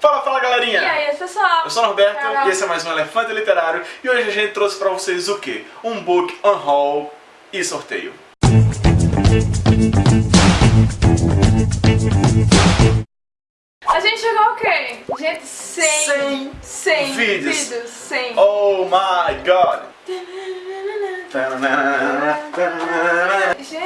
Fala, fala galerinha! E aí, pessoal? Eu sou o Norberto Carol. e esse é mais um Elefante Literário e hoje a gente trouxe pra vocês o quê? Um book, um haul e sorteio. A gente chegou ao quê? Gente, 100, 100 100 vídeos. vídeos 100. Oh my god!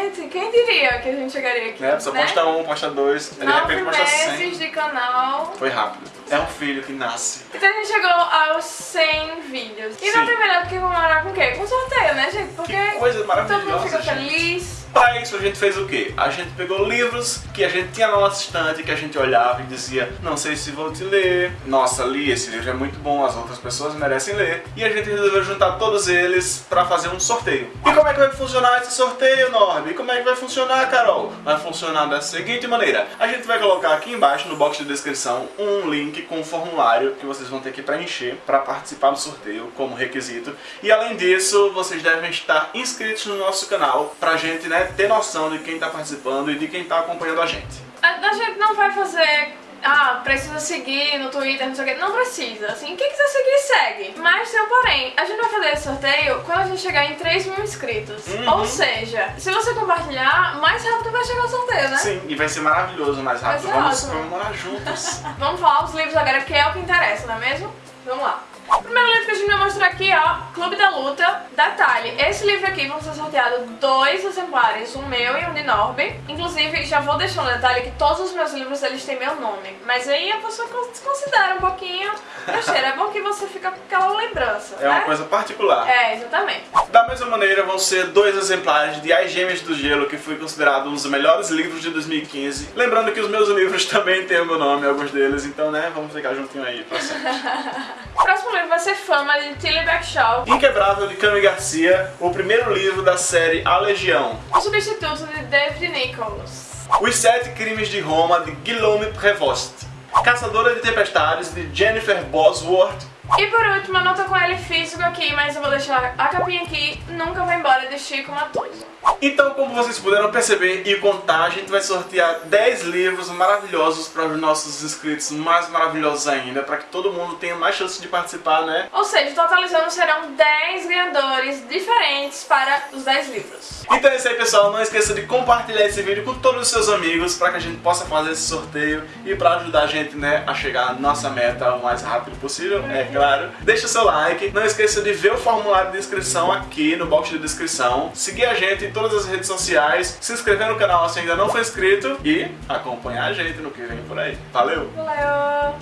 Gente, quem diria que a gente chegaria aqui? Né? Só né? posta um, posta dois, de repente posta 100. meses de canal. Foi rápido. É um filho que nasce. Então a gente chegou aos 100 vídeos. E Sim. não tem melhor do que comemorar com o quê? Com sorteio, né, gente? Porque Que coisa todo mundo maravilhosa, fica feliz. Pra isso a gente fez o quê? A gente pegou livros que a gente tinha na nossa estante, que a gente olhava e dizia, não sei se vou te ler, nossa, li, esse livro é muito bom, as outras pessoas merecem ler. E a gente resolveu juntar todos eles pra fazer um sorteio. E como é que vai funcionar esse sorteio, Norby? E como é que vai funcionar, Carol? Vai funcionar da seguinte maneira. A gente vai colocar aqui embaixo no box de descrição um link com um formulário que vocês vão ter que preencher para participar do sorteio como requisito. E além disso, vocês devem estar inscritos no nosso canal pra gente, né, ter noção de quem tá participando e de quem tá acompanhando a gente. A, a gente não vai fazer. Ah, precisa seguir no Twitter, não sei o que. Não precisa. Assim, quem quiser seguir, segue. Mas tem um porém. A gente vai fazer esse sorteio quando a gente chegar em 3 mil inscritos. Uhum. Ou seja, se você compartilhar, mais rápido vai chegar o sorteio, né? Sim, e vai ser maravilhoso mais rápido. Vamos ótimo. comemorar juntos. Vamos falar os livros agora, que é o que interessa, não é mesmo? Vamos lá. O primeiro livro que a gente vai mostrar aqui, ó, Clube da Luta, da Tali. Esse livro aqui vão ser sorteados dois exemplares, um meu e um de Norby. Inclusive, já vou deixar um detalhe que todos os meus livros eles têm meu nome. Mas aí a pessoa cons- considera um pouquinho besteira. É bom que você fica com aquela lembrança, É uma né? coisa particular. É, exatamente. Da mesma maneira, vão ser dois exemplares de As Gêmeas do Gelo, que foi considerado um dos melhores livros de 2015. Lembrando que os meus livros também têm o meu nome, alguns deles, então, né, vamos ficar juntinho aí pra sempre. O próximo livro vai ser Fama, de Tilly Backshaw. Inquebrável, de Cami Garcia, o primeiro livro da série A Legião. O substituto de David Nichols. Os Sete Crimes de Roma, de Guillaume Prevost. Caçadora de Tempestades, de Jennifer Bosworth. E por último, a nota com L físico aqui, mas eu vou deixar a capinha aqui, Nunca Vai Embora, de Chico Matoso. Então, como vocês puderam perceber e contar, a gente vai sortear 10 livros maravilhosos para os nossos inscritos mais maravilhosos ainda, para que todo mundo tenha mais chance de participar, né? Ou seja, totalizando serão 10 ganhadores diferentes para os 10 livros. Então é isso aí, pessoal. Não esqueça de compartilhar esse vídeo com todos os seus amigos para que a gente possa fazer esse sorteio e para ajudar a gente, né, a chegar à nossa meta o mais rápido possível, é claro. Deixa seu like. Não esqueça de ver o formulário de inscrição aqui no box de descrição. Seguir a gente em todas as redes sociais. Se inscrever no canal se ainda não for inscrito. E acompanhar a gente no que vem por aí. Valeu! Valeu!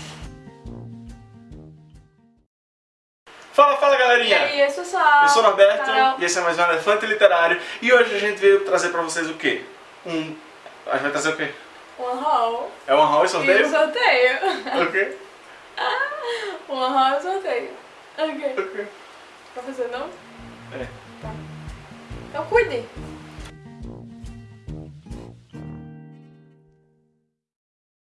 Fala, fala E galerinha! aí, pessoal? Eu sou o Norberto Carol. e esse é mais um Elefante Literário. E hoje a gente veio trazer pra vocês o quê? Um... A gente vai trazer o quê? Um haul. É um haul e E sorteio? um sorteio. O quê? Um haul e um sorteio. Ok. O quê? Vai fazer não? É. Tá. Então cuide.